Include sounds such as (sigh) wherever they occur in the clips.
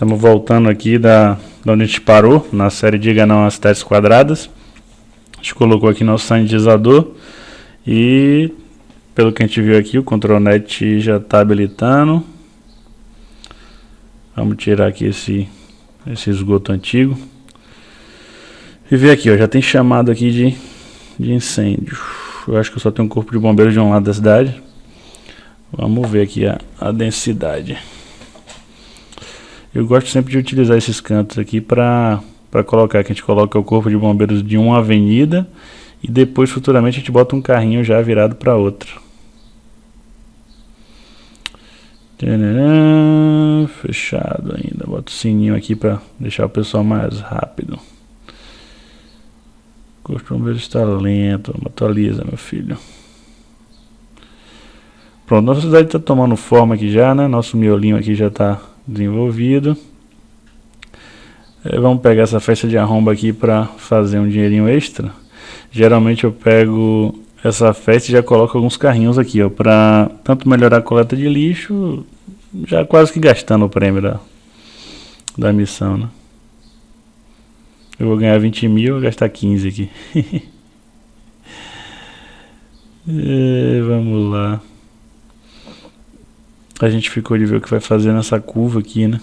Estamos voltando aqui da, da onde a gente parou, na série Diga Não às Testes Quadradas. A gente colocou aqui nosso sanitizador e, pelo que a gente viu aqui, o ControlNet já está habilitando. Vamos tirar aqui esse, esse esgoto antigo. E ver aqui, ó, já tem chamado aqui de, de incêndio. Eu acho que eu só tenho um corpo de bombeiros de um lado da cidade. Vamos ver aqui a, a densidade. Eu gosto sempre de utilizar esses cantos aqui para colocar, que a gente coloca o corpo de bombeiros de uma avenida e depois futuramente a gente bota um carrinho já virado para outra. Fechado ainda, bota o sininho aqui para deixar o pessoal mais rápido. O corpo de bombeiros está lento, atualiza meu filho. Pronto, nossa cidade está tomando forma aqui já, né? Nosso miolinho aqui já está desenvolvido. É, vamos pegar essa festa de arromba aqui para fazer um dinheirinho extra. Geralmente eu pego essa festa e já coloco alguns carrinhos aqui, ó, para tanto melhorar a coleta de lixo, já quase que gastando o prêmio da, da missão, né? Eu vou ganhar 20 mil, vou gastar 15 aqui. (laughs) é, vamos lá. A gente ficou de ver o que vai fazer nessa curva aqui, né?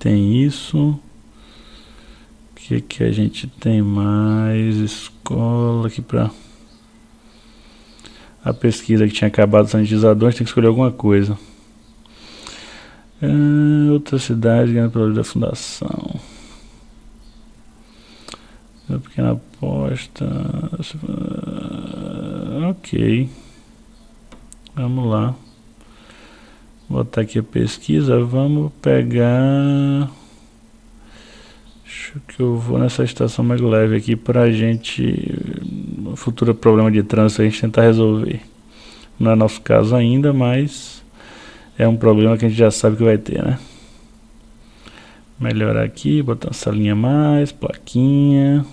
Tem isso. O que que a gente tem mais? Escola aqui pra... A pesquisa que tinha acabado sanitizador, a gente tem que escolher alguma coisa. Ah, outra cidade ganhando pela da fundação. Uma pequena aposta. Ok. Vamos lá botar aqui a pesquisa, vamos pegar... Acho que eu vou nessa estação mais leve aqui para a gente, futuro problema de trânsito, a gente tentar resolver. Não é nosso caso ainda, mas é um problema que a gente já sabe que vai ter, né? Melhorar aqui, botar essa linha mais, plaquinha,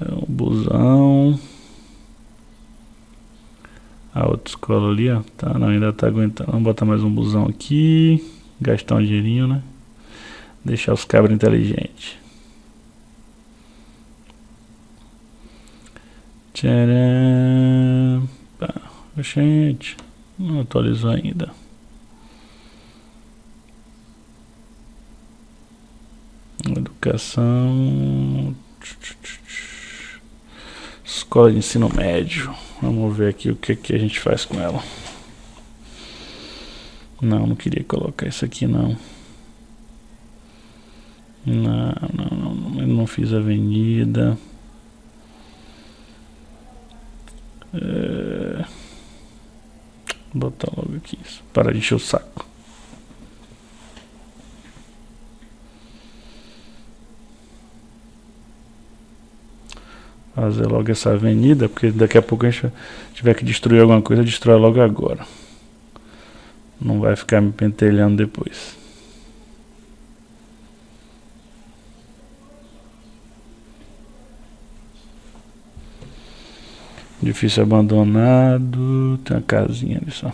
é um busão. A outra escola ali, ó. Tá, não, ainda tá aguentando. Vamos botar mais um busão aqui. Gastar um dinheirinho, né? Deixar os cabras inteligentes. Tcharam. Gente. Não atualizou ainda. Educação. Escola de ensino médio. Vamos ver aqui o que, que a gente faz com ela. Não, não queria colocar isso aqui não. Não, não, não, eu não fiz avenida. É... Vou botar logo aqui isso. Para de encher o saco. Fazer logo essa avenida, porque daqui a pouco a gente tiver que destruir alguma coisa, destrói logo agora. Não vai ficar me pentelhando depois. Difícil abandonado. Tem uma casinha ali só.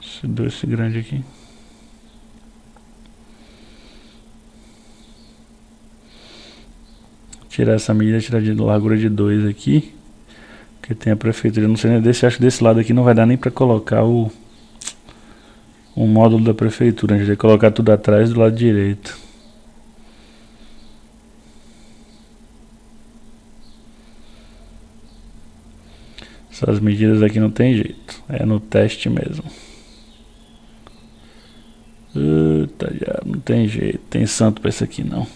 Esse doce grande aqui. Tirar essa medida, tirar de largura de 2 aqui. Que tem a prefeitura, não sei nem desse, acho que desse lado aqui não vai dar nem para colocar o o módulo da prefeitura, a gente vai colocar tudo atrás do lado direito. Essas medidas aqui não tem jeito, é no teste mesmo. Eita, já não tem jeito, tem santo para isso aqui não.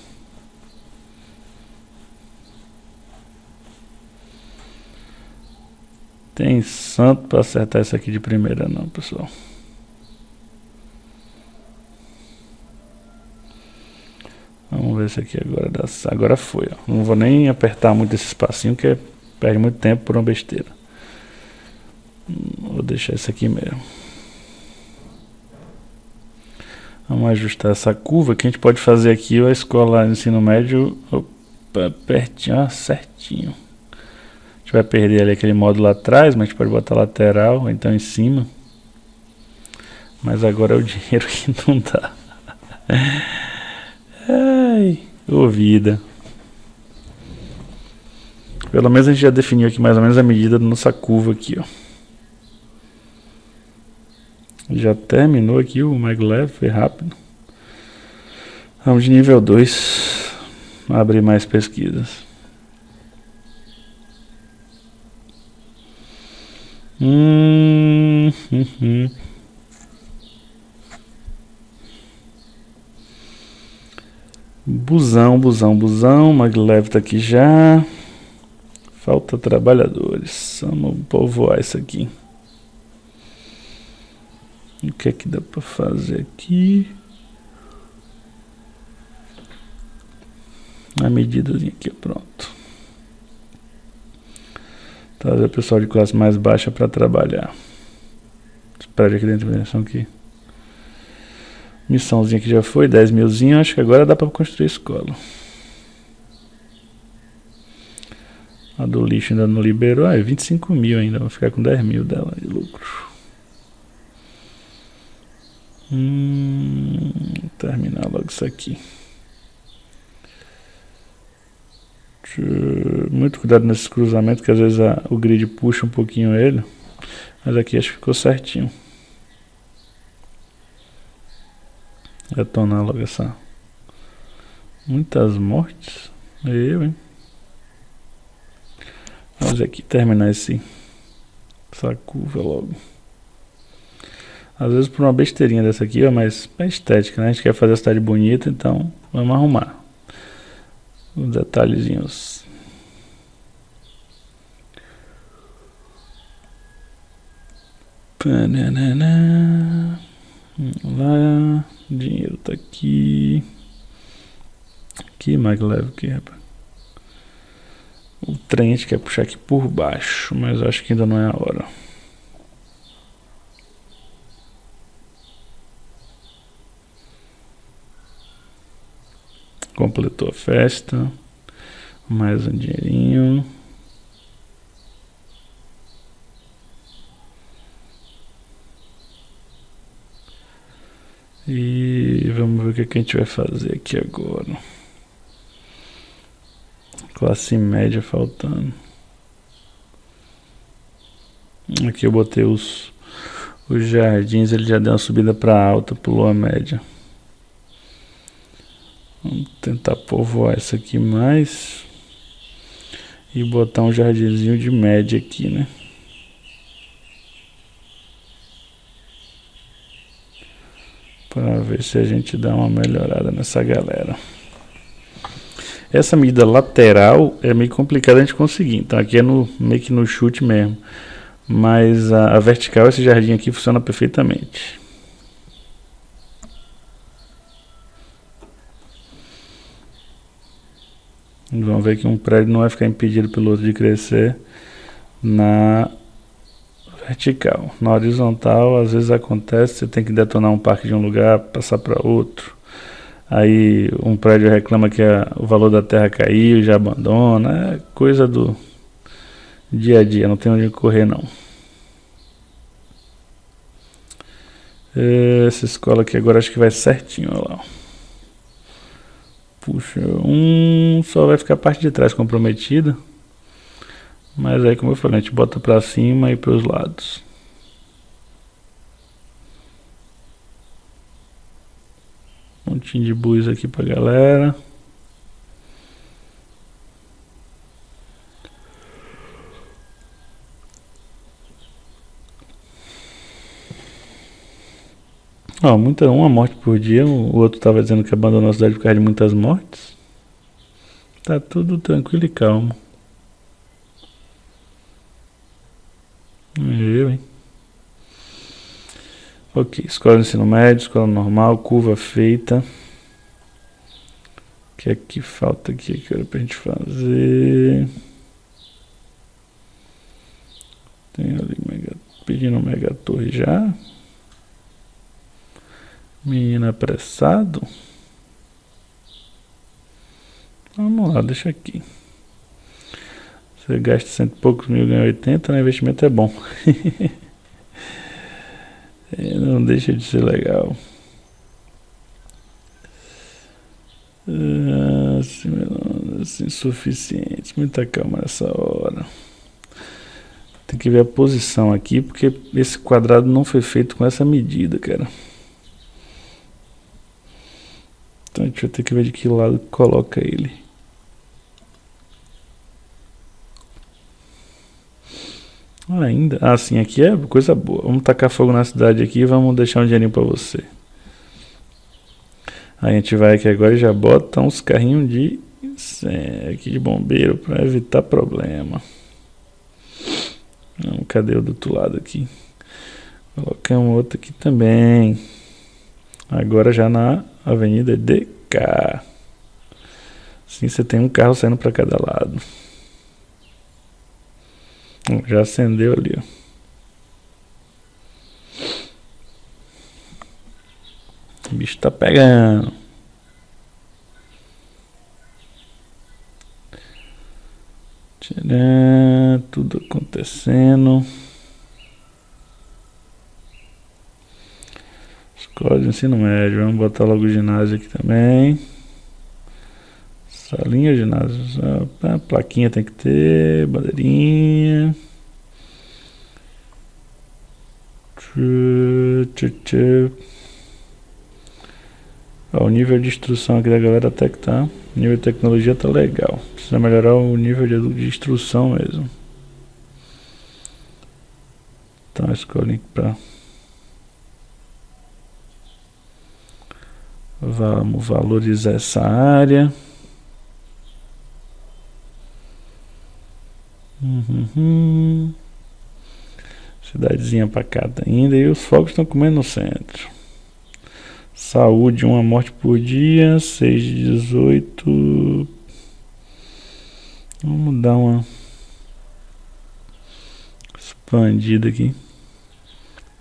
Tem santo para acertar isso aqui de primeira não, pessoal. Vamos ver se aqui agora dá. Agora foi, ó. Não vou nem apertar muito esse espacinho, que perde muito tempo por uma besteira. Vou deixar isso aqui mesmo. Vamos ajustar essa curva que a gente pode fazer aqui a escola ensino médio opa, pertinho, certinho vai perder ali aquele módulo atrás, mas a gente pode botar lateral, ou então em cima. Mas agora é o (laughs) dinheiro que não dá. Ai, ô vida. Pelo menos a gente já definiu aqui mais ou menos a medida da nossa curva aqui, ó. Já terminou aqui o maglev, foi rápido. Vamos de nível 2. Abrir mais pesquisas. Hum, hum, hum. Busão, busão, busão. Maglev tá aqui já. Falta trabalhadores. Vamos povoar isso aqui. O que é que dá para fazer aqui? A medida aqui, pronto. Trazer o pessoal de classe mais baixa para trabalhar. Espera aqui dentro dimensão aqui. Missãozinha que já foi, 10 milzinho. Acho que agora dá para construir escola. A do lixo ainda não liberou. Ah, é 25 mil ainda. Vou ficar com 10 mil dela de lucro. Hum, terminar logo isso aqui. Muito cuidado nesses cruzamentos, que às vezes a, o grid puxa um pouquinho ele. Mas aqui acho que ficou certinho. Retornar logo essa. Muitas mortes. Eu, hein? Vamos aqui terminar esse, essa curva logo. Às vezes por uma besteirinha dessa aqui, mas é estética, né? A gente quer fazer a cidade bonita, então vamos arrumar. Os detalhezinhos. Lá, dinheiro tá aqui. Aqui, maglev aqui, rapaz. O trem a gente quer puxar aqui por baixo, mas acho que ainda não é a hora. Completou a festa. Mais um dinheirinho. E vamos ver o que, a gente vai fazer aqui agora. Classe média faltando. Aqui eu botei os, os jardins, ele já deu uma subida para alta, pulou a média. Vamos tentar povoar isso aqui mais. E botar um jardinzinho de média aqui, né? Para ver se a gente dá uma melhorada nessa galera. Essa medida lateral é meio complicada a gente conseguir. Então aqui é no, meio que no chute mesmo. Mas a, a vertical, esse jardim aqui funciona perfeitamente. Vamos ver que um prédio não vai ficar impedido pelo outro de crescer na vertical. Na horizontal, às vezes acontece, você tem que detonar um parque de um lugar, passar para outro. Aí um prédio reclama que a, o valor da terra caiu, já abandona. É coisa do dia a dia, não tem onde correr não. Essa escola aqui agora acho que vai certinho, olha lá. Puxa, um só vai ficar a parte de trás comprometida. Mas aí, como eu falei, a gente bota pra cima e pros lados. Um montinho de bus aqui pra galera. Ó, muita, uma morte por dia, o outro estava dizendo que abandonou a cidade por causa de muitas mortes. Tá tudo tranquilo e calmo. Eu, hein? Ok, escola de ensino médio, escola normal, curva feita. O que é que falta aqui que era pra gente fazer? Tem ali mega, pedindo mega torre já. Menino apressado. Vamos lá, deixa aqui. Você gasta cento e poucos mil, ganha 80, né? Investimento é bom. (laughs) Não deixa de ser legal. Ah, assim, insuficiente. Muita calma nessa hora. Tem que ver a posição aqui, porque esse quadrado não foi feito com essa medida, cara. Então a gente vai ter que ver de que lado coloca ele. Ainda? Ah, sim, aqui é coisa boa. Vamos tacar fogo na cidade aqui e vamos deixar um dinheirinho pra você. A gente vai aqui agora e já bota uns carrinhos de, aqui de bombeiro para evitar problema. Não, cadê o do outro lado aqui? Colocamos outro aqui também. Agora já na avenida DK. Assim você tem um carro saindo para cada lado. Já acendeu ali, ó. O bicho tá pegando. Tcharam, tudo acontecendo. De ensino médio. Vamos botar logo o ginásio aqui também. Salinha, ginásio. A plaquinha tem que ter. Bandeirinha. Tchê, tchê, tchê. Ó, o nível de instrução aqui da galera até que tá. O nível de tecnologia tá legal. Precisa melhorar o nível de, de instrução mesmo. Então escolhi link para Vamos valorizar essa área. Uhum. Cidadezinha pacata ainda. E os fogos estão comendo no centro. Saúde, uma morte por dia. 6 de 18. Vamos dar uma expandida aqui.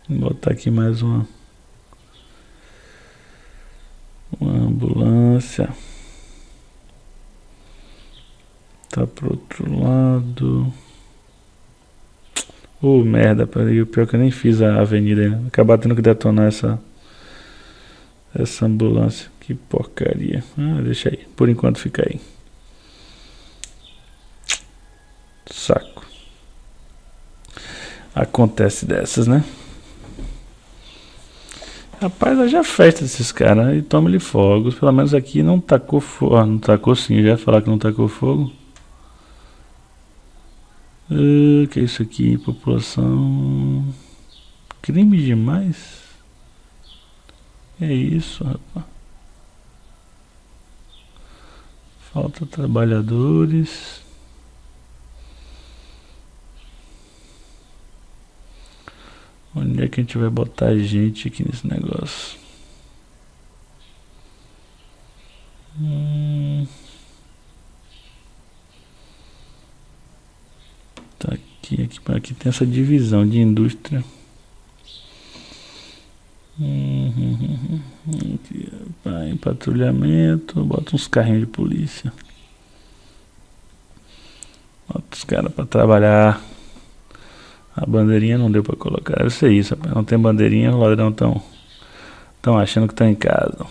Vou botar aqui mais uma. Uma ambulância. Tá pro outro lado. Ô oh, merda, peraí, o pior é que eu nem fiz a avenida ainda. Acabar tendo que detonar essa essa ambulância. Que porcaria. Ah, deixa aí. Por enquanto fica aí. Saco. Acontece dessas, né? Rapaz, é festa desses caras. E toma-lhe fogos. Pelo menos aqui não tacou fogo. Ah, não tacou sim. Já ia falar que não tacou fogo. Uh, que é isso aqui? População. Crime demais? É isso, rapaz. Falta trabalhadores. Onde é que a gente vai botar gente aqui nesse negócio? Hum. Tá aqui, aqui, aqui tem essa divisão de indústria. Uhum, aqui, em patrulhamento, bota uns carrinhos de polícia. Bota os caras para trabalhar. A bandeirinha não deu para colocar. Deve ser isso, rapaz. Não tem bandeirinha, os ladrão estão tão achando que estão em casa.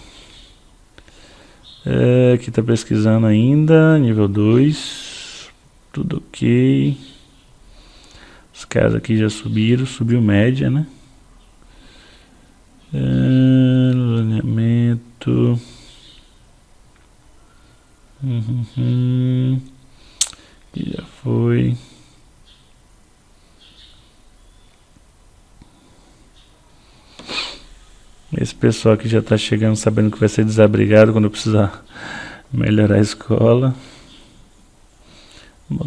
É, aqui tá pesquisando ainda, nível 2. Tudo ok. Os caras aqui já subiram, subiu média, né? É, alinhamento. Uhum, uhum. já foi. Esse pessoal que já está chegando sabendo que vai ser desabrigado quando precisar melhorar a escola.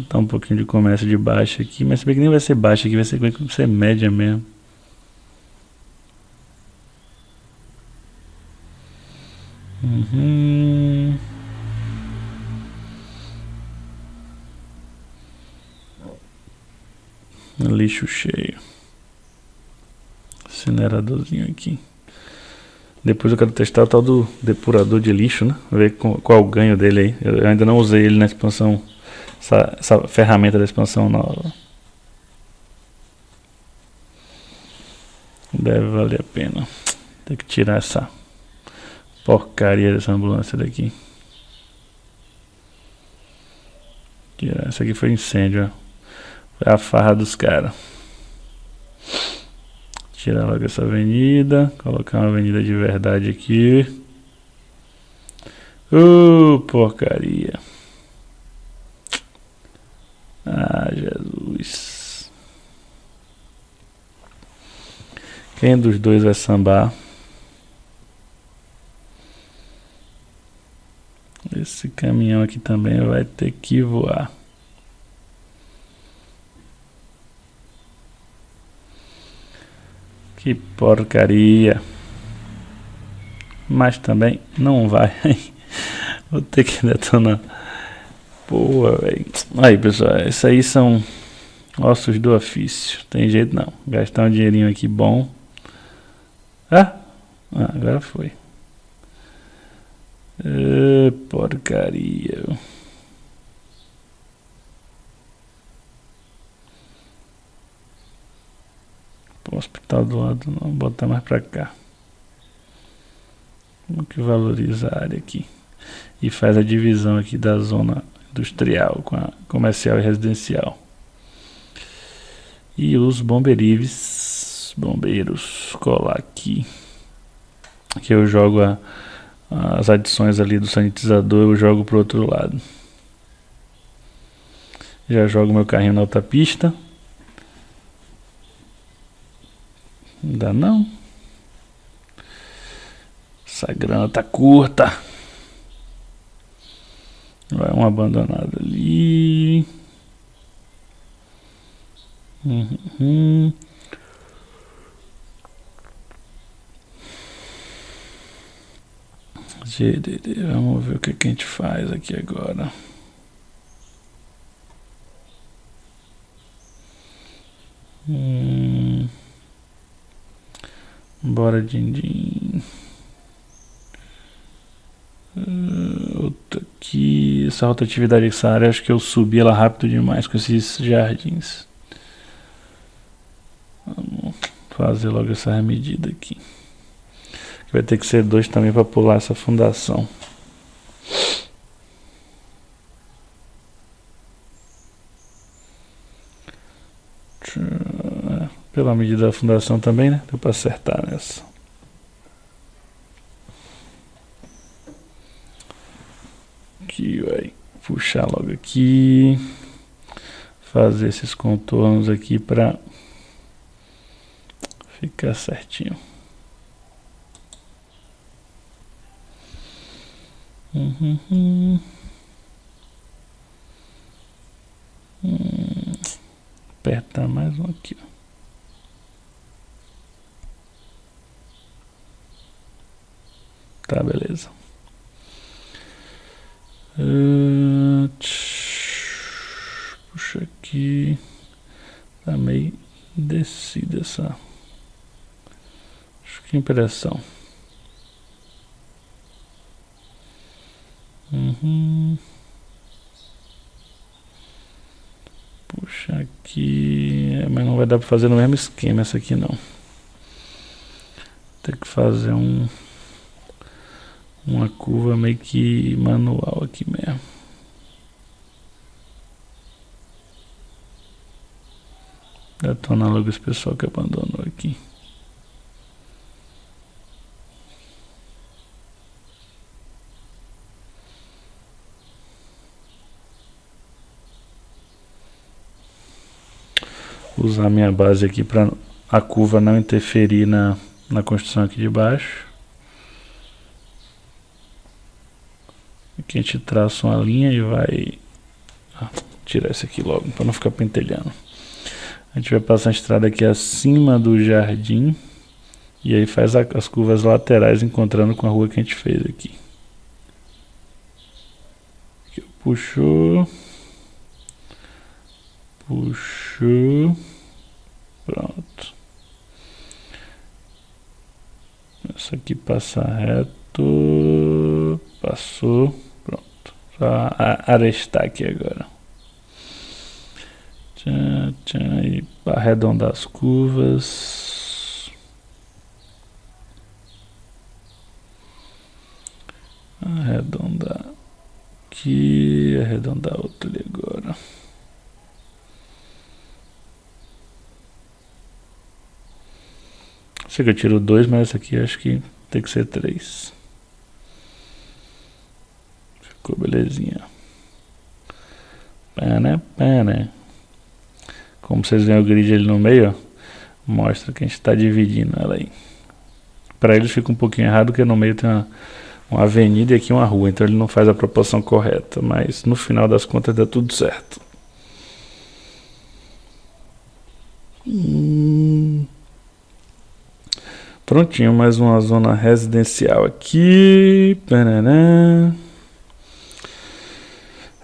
Botar um pouquinho de comércio de baixo aqui, mas se bem que nem vai ser baixo aqui, vai ser, vai ser média mesmo. Uhum. Lixo cheio. Incineradorzinho aqui. Depois eu quero testar o tal do depurador de lixo, né? Ver qual, é o ganho dele aí. Eu ainda não usei ele na expansão, essa, essa ferramenta da expansão nova. Deve valer a pena. Tem que tirar essa porcaria dessa ambulância daqui. Tirar. Isso aqui foi incêndio, ó. Foi a farra dos caras. Tirar logo essa avenida. Colocar uma avenida de verdade aqui. Uh, porcaria. Ah, Jesus. Quem dos dois vai sambar? Esse caminhão aqui também vai ter que voar. Que porcaria. Mas também não vai. Vou ter que detonar. Boa, velho. Aí, pessoal, esses aí são ossos do ofício. Tem jeito não. Gastar um dinheirinho aqui bom. Ah, ah agora foi. Porcaria. O hospital do lado não, botar mais pra cá. Vamos que valoriza a área aqui. E faz a divisão aqui da zona industrial com a comercial e residencial. E os bomberives, bombeiros, colar aqui. Que eu jogo a, as adições ali do sanitizador, eu jogo pro outro lado. Já jogo meu carrinho na outra pista. Ainda não. Essa grana tá curta. Vai um abandonado ali. Uhum. GDD, vamos ver o que, a gente faz aqui agora. Hum. Bora, din-din. Uh, outra aqui. Essa rotatividade dessa área, acho que eu subi ela rápido demais com esses jardins. Vamos fazer logo essa medida aqui. Vai ter que ser dois também para pular essa fundação. Pela medida da fundação também, né? Deu para acertar nessa. Aqui vai puxar logo aqui. Fazer esses contornos aqui para ficar certinho. Uhum. Hum. Apertar mais um aqui, ó. Tá, beleza. Uh, puxa aqui. Tá meio descida essa. Acho que impressão. Uhum. Puxa aqui. É, mas não vai dar para fazer no mesmo esquema essa aqui não. Tem que fazer um uma curva meio que manual aqui mesmo. Detona logo esse pessoal que abandonou aqui. Usar minha base aqui para a curva não interferir na, na construção aqui de baixo. Aqui a gente traça uma linha e vai ah, tirar esse aqui logo, para não ficar pentelhando. A gente vai passar a estrada aqui acima do jardim. E aí faz a, as curvas laterais encontrando com a rua que a gente fez aqui. aqui puxou. Puxou. Pronto. Essa aqui passa reto. Passou. Só arestar aqui agora tchan, e arredondar as curvas. Arredondar aqui, arredondar outro ali agora. Sei que eu tiro dois, mas aqui acho que tem que ser três. Ficou belezinha. Pana, né? pana. Como vocês veem o grid ali no meio, ó, mostra que a gente está dividindo ela aí. Para eles fica um pouquinho errado, porque no meio tem uma, uma avenida e aqui uma rua, então ele não faz a proporção correta, mas no final das contas dá tudo certo. Hum. Prontinho, mais uma zona residencial aqui.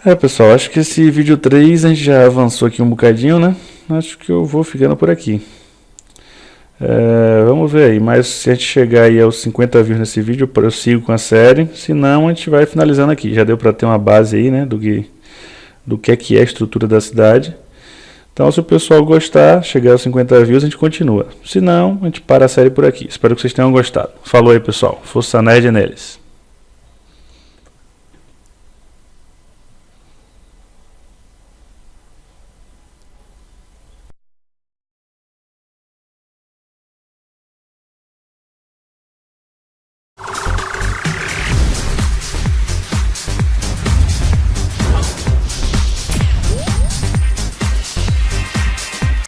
É, pessoal, acho que esse vídeo 3 a gente já avançou aqui um bocadinho, né? Acho que eu vou ficando por aqui. É, vamos ver aí, mas se a gente chegar aí aos 50 views nesse vídeo, eu sigo com a série. Se não, a gente vai finalizando aqui. Já deu para ter uma base aí, né, do que, do que é que é a estrutura da cidade. Então, se o pessoal gostar, chegar aos 50 views, a gente continua. Se não, a gente para a série por aqui. Espero que vocês tenham gostado. Falou aí, pessoal. Força Nerd neles.